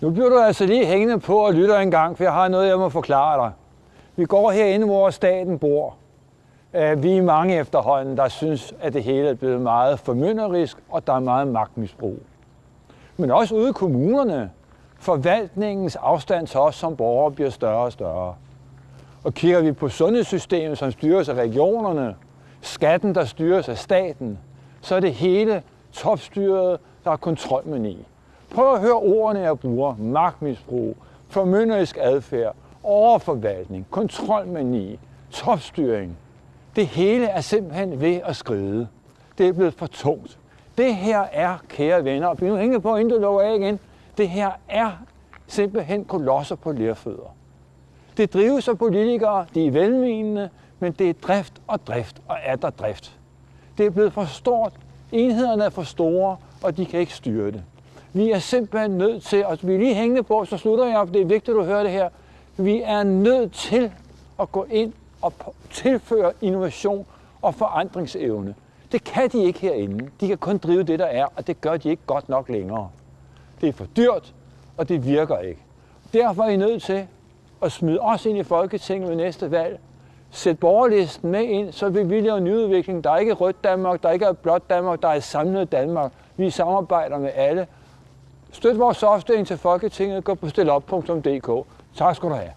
Nu bliver du altså lige hængende på og lytter en gang, for jeg har noget, jeg må forklare dig. Vi går herinde, hvor staten bor. Øh, vi er mange efterhånden, der synes, at det hele er blevet meget formynderisk, og der er meget magtmisbrug. Men også ude i kommunerne. Forvaltningens afstand til os som borgere bliver større og større. Og kigger vi på sundhedssystemet, som styres af regionerne, skatten, der styres af staten, så er det hele topstyret, der er kontrolmani. Prøv at høre ordene, jeg bruger. Magtmisbrug, formynderisk adfærd, overforvaltning, kontrolmani, topstyring. Det hele er simpelthen ved at skride. Det er blevet for tungt. Det her er, kære venner, og bliv nu hængende på, inden du lukker af igen. Det her er simpelthen kolosser på lærfødder. Det drives af politikere, de er velmenende, men det er drift og drift og er der drift. Det er blevet for stort, enhederne er for store, og de kan ikke styre det. Vi er simpelthen nødt til, og vi er lige hængende på, så slutter jeg op, det er vigtigt, at du hører det her. Vi er nødt til at gå ind og tilføre innovation og forandringsevne. Det kan de ikke herinde. De kan kun drive det, der er, og det gør de ikke godt nok længere. Det er for dyrt, og det virker ikke. Derfor er I nødt til at smide os ind i Folketinget ved næste valg. Sæt borgerlisten med ind, så vil vi lave nyudvikling. Der er ikke rødt Danmark, der er ikke blåt Danmark, der er samlet Danmark. Vi samarbejder med alle. Støt vores opstilling til Folketinget. Gå på stillop.dk. Tak skal du have.